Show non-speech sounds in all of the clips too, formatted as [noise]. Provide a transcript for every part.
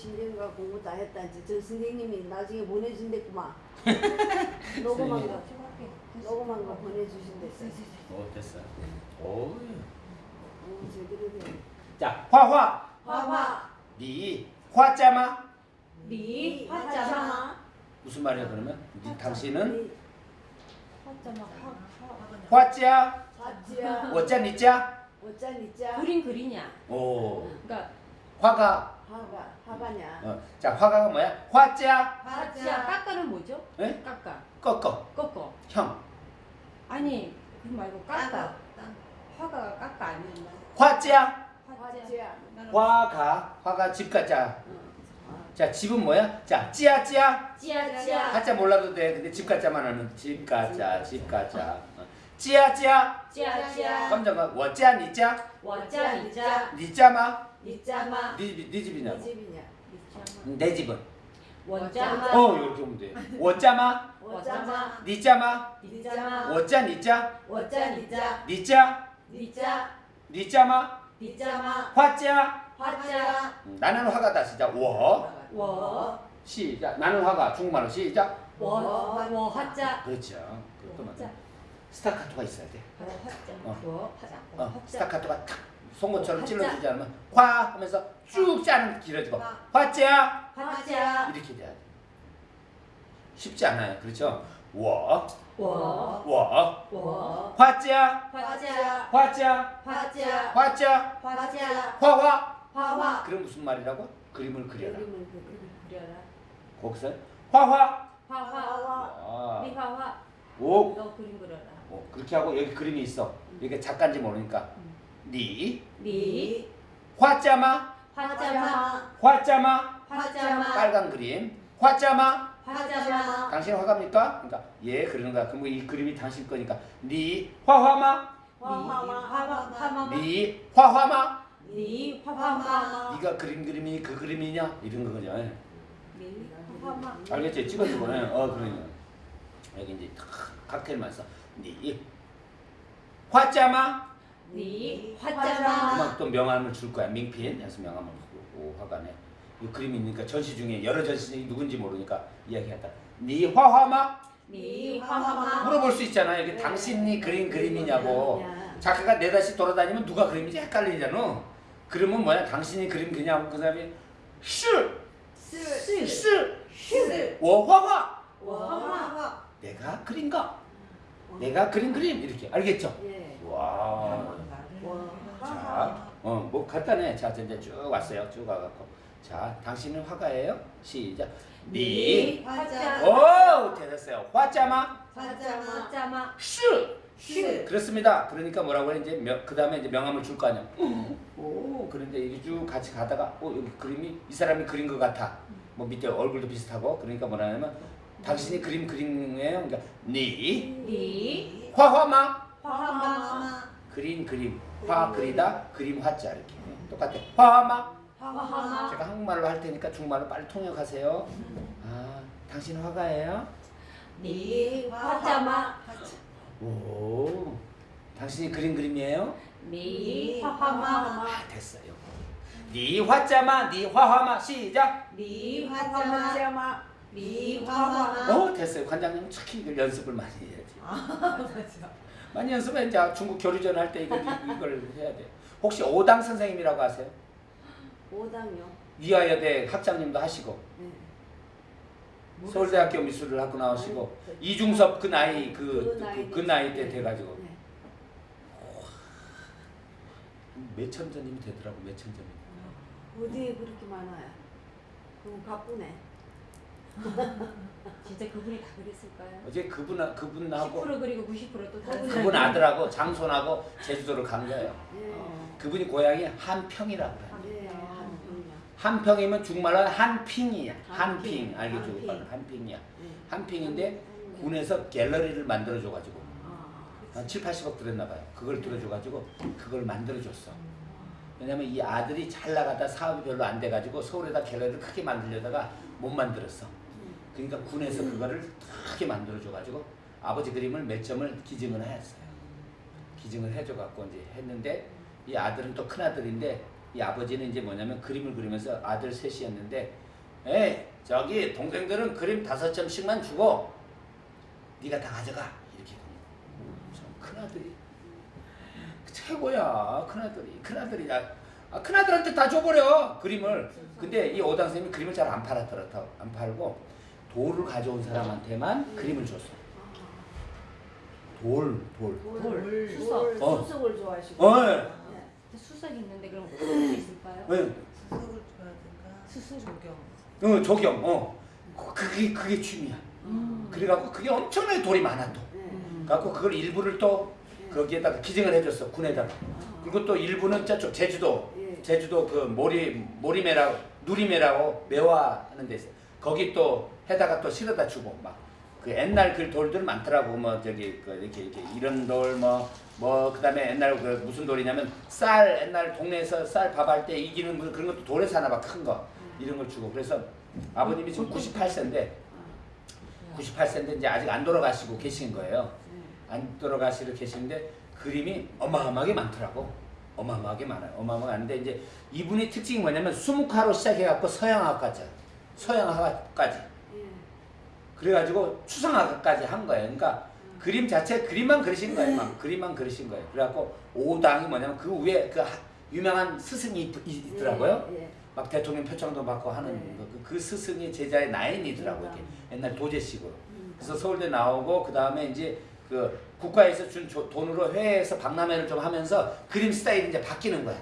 10년간 공부 다 했다지 저 선생님이 나중에 보내준댔구만. [laughs] 녹음한 거. 녹음한 거 보내주신댔어 오 됐어. 오. 어, 제대로 돼자 화화. 화화. 니 화자마. 리 화자마 화자마. 무슨 말이야 그러면? 니 당신은? 화자마. 화 화자 화지야 어짜. 니자 어짜 니자 그림 그리냐? 오. 그러니까 화가 화가 화가냐? 어. 자 화가가 뭐야? 화자. 화자. 깎아는 뭐죠? 네? 깎아 꺾어. 꺾어. 형. 아니 그 말고 깎아 화가 깎아 아니었나? 화자. 화자. 화가 화가 집 가자. 어. 자 집은 뭐야? 자 찌야 찌야? 찌야 찌야. 하자 몰라도 돼. 근데 집 가자만 하면 집 가자 집 가자. 어. 찌야 찌야? 찌야 찌야. 깜짝아 워짜 니자 와짜 이자 니자마 니짜마. 니, 집- 니 집이냐고? 네 집이냐? 니짜마. 내 집은? 원짜마. 어 이렇게 보면 돼. [laughs] 워짜마? 어짜마. 니자마? 니짜마. 워짜 니자? 원짜 니짜 니짜 니자마? 니짜마. 화자? 화자. 음, 나는 화가다 시작. 워? 워. 시작. 나는 화가 중국말로 시작. 워, 워 화자. 그렇죠. 그것도 맞아. 스타카토가 있어야 돼. 워 화자. 어. 워 화자. 어, 스타카토가 탁 송곳처럼. 찔러주지 않으면 화 하면서 쭉 짜는 길어지고 화자. 화자. 이렇게 돼야 돼. 쉽지 않아요. 그렇죠? 워. 워. 워. 워. 화자. 화자. 화자. 화자. 화자. 화자. 화화. 화화. 그럼 무슨 말이라고? 그림을 그려라. 그림을 그려 그려라. 거기서 화화. 화화. 화화 아, 미화화. 오, 너 그림 그려라. 오 그렇게 하고 여기 그림이 있어. 이게 작가인지 모르니까 니 리. 화자마. 화자마. 화자마. 화자마. 빨간 그림. 화자마. 화자마. 당신 화가입니까? 그러니까 예 그러는 거야. 그럼 이 그림이 당신 거니까. 니 화화마. 화화마. 화화마. 니 화화마. 리 화화마. 네가 그림 그림이 그 그림이냐? 이런 예. 리 화화마. 알겠지? 찍어주고 예. 어 그러니까 여기 이제 탁 칵테일만 써 니 화자마 리 그만 화자마 또 명함을 줄 거야. 명필. 해서 명함을 주고 화관에. 이 그림이 있으니까 전시 중에 여러 전시 누군지 모르니까 이야기하다. 니 화화마? 리 화화마. 물어볼 수 있잖아. 여기 당신이 그린 그림이냐고. 작가가 네다시 돌아다니면 누가 그림인지 헷갈리잖아. 그러면 뭐야? 당신이 그림 그냐고 그 사람이 슈! 쓰 슈! 슈. 워화화! 화화. 내가 그린가? 내가 그린 그림 이렇게 알겠죠? 예. 와 자, 어, 뭐 간단해. 자, 이제 쭉 왔어요. 쭉 와갖고. 자, 당신은 화가예요? 시작. 니. 화자 오, 됐어요. 화자마. 화자마 화자마 슈. 슈 그렇습니다. 그러니까 뭐라고 해? 이제 그 다음에 이제 명함을 줄 거 아니야. 오, 그런데 이게 쭉 같이 가다가, 어, 여기 그림이 이 사람이 그린 것 같아. 뭐 밑에 얼굴도 비슷하고. 그러니까 뭐라 하냐면, 당신이 그림 그림이에요. 그러니까 니. 리 화화마. 화화마 그린 그림. 화 그리다. 그림 화자 이렇게. 똑같아. 화화마. 화화마 제가 한국말로 할 테니까 중국말로 빨리 통역하세요. 아, 당신 화가예요? 리 画家吗 오, 당신이 그린 그림이에요? 리 画画吗 아, 됐어요. 你画家吗, 你画画吗, 시작. 리 画家吗 画画吗 어, 됐어요. 관장님 특히 이걸 연습을 많이 해야지. [laughs] 많이 연습해. 이제 중국 교류전 할 때 이걸, 이걸 해야 돼. 혹시 오당 선생님이라고 아세요? 오당요 위아여대 학장님도 하시고 네. 서울대학교 미술을 학교 나오시고 이중섭 그 나이 그, 그, 그 나이 때 돼가지고 네. 몇천 점이 되더라고 몇천 점이. 어디에 그렇게 많아요 그럼 바쁘네 [laughs] 진짜 그분이 다 그랬을까요? 어제 그분 그분하고 10% 그리고 90%또 다른 그분 아들하고 장손하고 제주도를 간 거예요. 예. 그분이 고향이 한평이라고 그래요. 네, 한평이요. 한평이면 중말로 한핑이야. 한핑 한핑. 알겠죠? 한핑. 오빠는 한핑이야. 네. 한핑인데 군에서 갤러리를 만들어 줘가지고 아, 한 7, 80억 들었나 봐요. 그걸 들어줘가지고 그걸 만들어줬어. 왜냐면 이 아들이 잘 나가다 사업이 별로 안 돼가지고 서울에다 갤러리를 크게 만들려다가 못 만들었어. 그러니까 군에서 그거를 크게 만들어줘가지고 아버지 그림을 몇 점을 기증을 했어요. 기증을 해줘갖고 이제 했는데 이 아들은 또 큰 아들인데 이 아버지는 이제 뭐냐면 그림을 그리면서 아들 셋이었는데 에이 저기 동생들은 그림 다섯 점씩만 주고 네가 다 가져가. 이렇게 큰 아들이. 최고야 큰 아들이. 큰 아들이 아, 큰 아들한테 다 줘버려 그림을 근데 이 오당 선생님이 그림을 잘 안 팔았더라 안 팔고 돌을 가져온 사람한테만 그림을 줬어 돌 돌. 돌, 돌, 돌, 수석. 어. 수석을 좋아하시고. 어, 예. 네. 수석이 있는데 그럼 어떻게 있을까요? 왜? 수석을 줘야든가 수술. 조경 어, 조경, 어. 그- 그게, 그게 취미야. 음. 그래갖고 그게 엄청나게 돌이 많아 또. 네. 그래갖고 그걸 일부를 또 거기에다가 기증을 해줬어, 군에다가. 그리고 또 일부는 저쪽 제주도, 예. 제주도 그 모리, 모리매라고, 누리매라고 매화하는 데 있어. 거기 또 해다가 또 실어다 주고 막. 그 옛날 그 돌들 많더라고 뭐 저기 그 이렇게 이렇게 이런 돌 뭐 뭐 그다음에 옛날 그 무슨 돌이냐면 쌀 옛날 동네에서 쌀 밥할 때 이기는 무슨 그런 것도 돌에서 하나 봐큰 거 이런 걸 주고 그래서 아버님이 지금 98세인데 98세인데 이제 아직 안 돌아가시고 계신 거예요. 안 돌아가시고 계시는데 그림이 어마어마하게 많더라고. 어마어마하게 많아요. 어마어마하게 많은데 이제 이분이 특징이 뭐냐면 수묵화로 시작해갖고 서양화까지 서양화까지 예. 그래가지고 추상화까지 한 거예요. 그러니까 그림 자체 그림만 그리신 거예요. 막 그림만 그리신 거예요. 그래갖고 오당이 뭐냐면 그 위에 그 하- 유명한 스승이 있- 있더라고요. 예. 예. 막 대통령 표창도 받고 하는 네. 그, 그 스승이 제자의 나인이더라고 이렇게 옛날 도제식으로. 음. 그래서 서울대 나오고 그 다음에 이제 그 국가에서 준 조- 돈으로 해외에서 박람회를 좀 하면서 그림 스타일이 이제 바뀌는 거야. 예.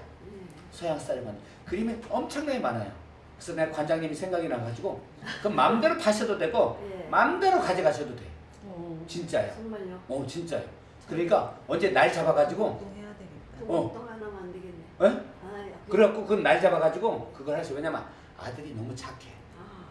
서양 스타일만 그림이 엄청나게 많아요. 그래서 내가 관장님이 생각이 나가지고 그 마음대로 파셔도 되고 예. 마음대로 가져가셔도 돼. 어. 진짜요. 정말요? 어 진짜요. 그러니까 언제 날 잡아가지고 되겠다. 어. 똥 하나만 안 되겠네. 어? 아, 야, 그래갖고 그 날 잡아가지고 그걸 하셔. 왜냐면 아들이 너무 착해.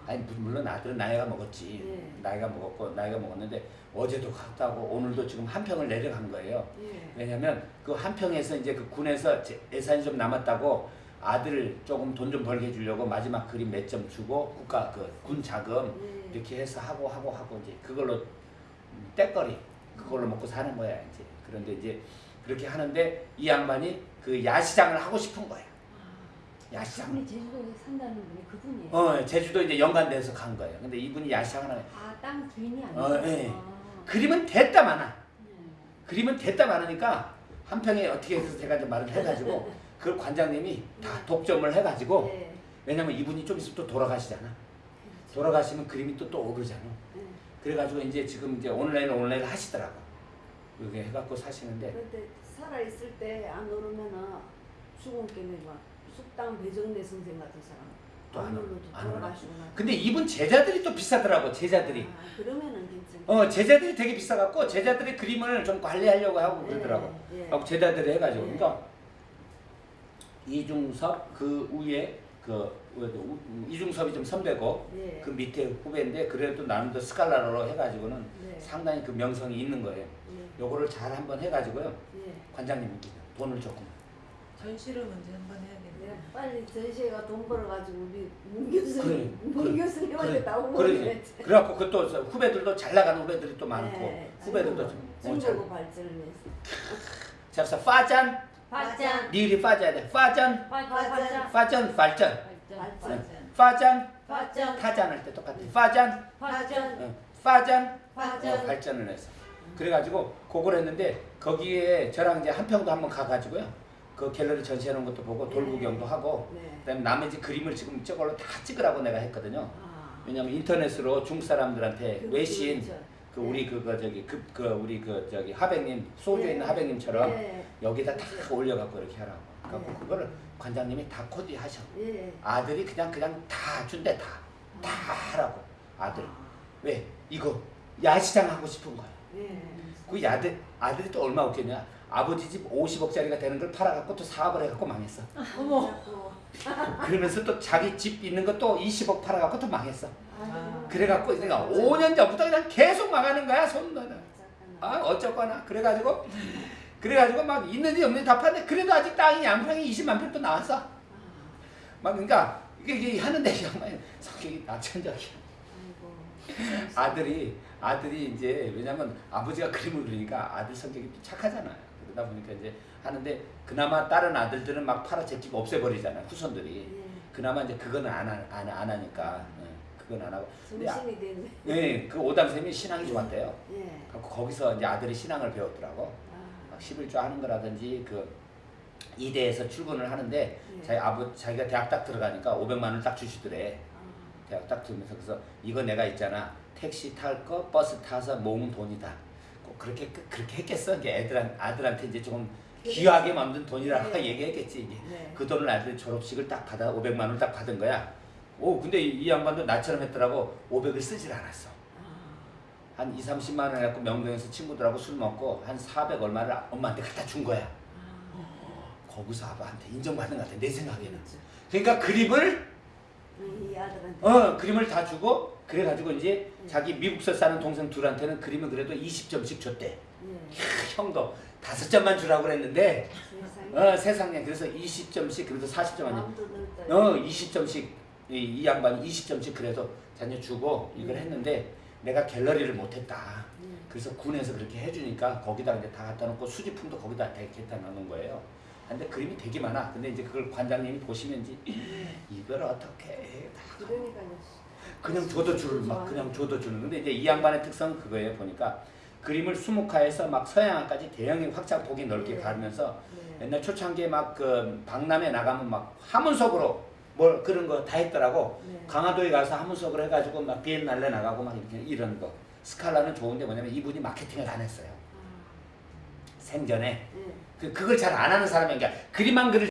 아, 아니 무- 물론 아들은 나이가 먹었지. 예. 나이가 먹었고 나이가 먹었는데 어제도 갔다 고 오늘도 지금 한 평을 내려간 거예요. 예. 왜냐면 그 한 평에서 이제 그 군에서 제- 예산이 좀 남았다고 아들을 조금 돈 좀 벌게 해주려고 마지막 그림 몇 점 주고 국가 그 군 자금 예. 이렇게 해서 하고 하고 하고 이제 그걸로 음, 떼거리 그걸로 먹고 사는 거야 이제 그런데 이제 그렇게 하는데 이 양반이 그 야시장을 하고 싶은 거야 야시장 제주도에 산다는 분이 그분이에요. 어 제주도 이제 연관돼서 간 거예요 근데 이분이 야시장을 하는 아, 땅 주인이 아니고. 어, 예. 아. 그림은 됐다 많아 네. 그림은 됐다 많으니까 한 평에 어떻게 해서 제가 좀 말을 해가지고 [laughs] 그 관장님이 다 독점을 해가지고 예. 왜냐면 이분이 좀 있으면 또 돌아가시잖아 돌아가시면 그림이 또 또 오르잖아 예. 그래가지고 이제 지금 이제 온라인 온라인 하시더라고 이렇게 해갖고 사시는데 그런데 살아 있을 때 안 오르면은 수공께는 막 숙당 배정래 선생 같은 사람 오르나? 돌아가시고 나. 근데 이분 제자들이 또 비싸더라고 제자들이 아, 그러면은 괜찮. 어 제자들이 되게 비싸갖고 제자들이 그림을 좀 관리하려고 하고 그러더라고 예. 예. 하고 제자들이 해가지고 예. 그러니까 이중섭 그 위에 그 우- 이중섭이 좀 선배고 예. 그 밑에 후배인데 그래도 또 스칼라로 해가지고는 네. 상당히 그 명성이 있는 거예요. 예. 요거를 잘 한번 해가지고요 예. 관장님 돈을 조금 전시를 먼저 한번 해야겠네. 네, 빨리 전시회가 돈 벌어가지고 우리 문 교수님, 그래, 문 그래, 교수님한테 그래, 나오고 그러지. 그래갖고 그또 후배들도 잘 나가는 후배들이 또 많고 네, 후배들도 좀 어, 잘. 중국어 발전을 위해서. 자, 그래서 파잔 발전. 니리 파자야 돼. 파잔 발전. 발전. 파잔 발전 발전. 발전. 파잔 발전. 타잔 할 때 똑같아. 파잔 발전. 어, 파잔 발전. 어, 발전을 해서 그래가지고 그걸 했는데 거기에 저랑 이제 한평도 한번 가가지고요 그 갤러리 전시하는 것도 보고 돌 네. 구경도 하고 네. 그다음에 나머지 그림을 지금 저걸로 다 찍으라고 내가 했거든요 아. 왜냐면 인터넷으로 중국 사람들한테 그- 외신 그렇죠. 그 우리 그거 저기 그, 그 우리 그 저기 하백님 소주에 네. 있는 하백님처럼 예. 여기다 다 올려갖고 이렇게 하라고 네. 그거를 관장님이 다 코디 하셔 예. 아들이 그냥 그냥 다 준대 다 다 하라고 아들 왜 이거 야시장 하고 싶은 거야 예. 그 아들 아들이 또 얼마 없겠냐 아버지 집 50억짜리가 되는 걸 팔아갖고 또 사업을 해갖고 망했어. 어머. 그러면서 또 자기 집 있는 것도 20억 팔아갖고 또 망했어. 아. 그래갖고 내가 5년 전부터 그냥 계속 망하는 거야 손아 어쩌거나. 그래가지고 그래가지고 막 있는지 없는지 다 파는데 그래도 아직 땅이 양평이 20만 평또 나왔어. 막 그러니까 이게, 하는데 정말 성격이 낙천적이야. 아들이 아들이 이제 왜냐면 아버지가 그림을 그리니까 아들 성격이 또 착하잖아요 그러다 보니까 이제 하는데 그나마 다른 아들들은 막 팔아채기고 없애버리잖아요 후손들이. 예. 그나마 이제 그거는 안, 하- 안, 안 하니까. 예, 그건 안 하고. 정신이 됐네. 네, 그 오당쌤이 신앙이 좋았대요. 예. 갖고 거기서 이제 아들이 신앙을 배웠더라고. 아, 막 11조 하는 거라든지 그 이대에서 출근을 하는데 예. 자기 아버 자기가 대학 딱 들어가니까 500만 원을 딱 주시더래. 아, 대학 딱 들으면서 그래서 이거 내가 있잖아. 택시 탈 거 버스 타서 모은 돈이다. 꼭 그렇게 그- 그렇게 했겠어 이게 애들한 아들한테 이제 조금 귀하게 만든 돈이라고 네. [laughs] 얘기했겠지 이게 네. 그 돈을 아들 졸업식을 딱 받아 500만 원을 딱 받은 거야 오 근데 이, 이 양반도 나처럼 했더라고 500을 쓰질 않았어 아, 한 2, 30만 원 해갖고 명동에서 친구들하고 술 먹고 한 400 얼마를 엄마한테 갖다 준 거야 아. 거기서 아빠한테 인정받는 것 같아 내 생각에는 그렇죠. 그러니까 그림을 이 아들한테. 어 그림을 다 주고 그래가지고 이제 음. 자기 미국서 사는 동생 둘한테는 그림은 그래도 20점씩 줬대 예. 형도 다섯 점만 주라고 그랬는데 세상에. 어 세상에 그래서 20점씩 그래도 40점 아니야 마음도 넓다. 어 20점씩 이, 이 양반이 20점씩 그래도 자녀 주고 이걸 음. 했는데 내가 갤러리를 못했다 예. 그래서 군에서 그렇게 해주니까 거기다 이제 다 갖다 놓고 수집품도 거기다 다 갖다 놓는 거예요 근데 그림이 되게 많아 근데 이제 그걸 관장님이 보시면 이제 이걸 어떻게 해? 다 그러니까요. 그냥 줘도 줄, 막 그냥 줘도 주는. 근데 이제 이 양반의 특성은 그거예요. 보니까 그림을 수묵화해서 막 서양화까지 대형의 확장폭이 넓게 네. 가면서 예. 옛날 초창기에 막 그 박람회 나가면 막 하문석으로 뭘 그런 거 다 했더라고. 네. 강화도에 가서 하문석을 해가지고 막 비엔날레 나가고 막 이렇게 이런 거. 스칼라는 좋은데 뭐냐면 이분이 마케팅을 안 했어요. 아, 생전에 예. 그 그걸 잘 안 하는 사람이 그러니까 그림만 그릴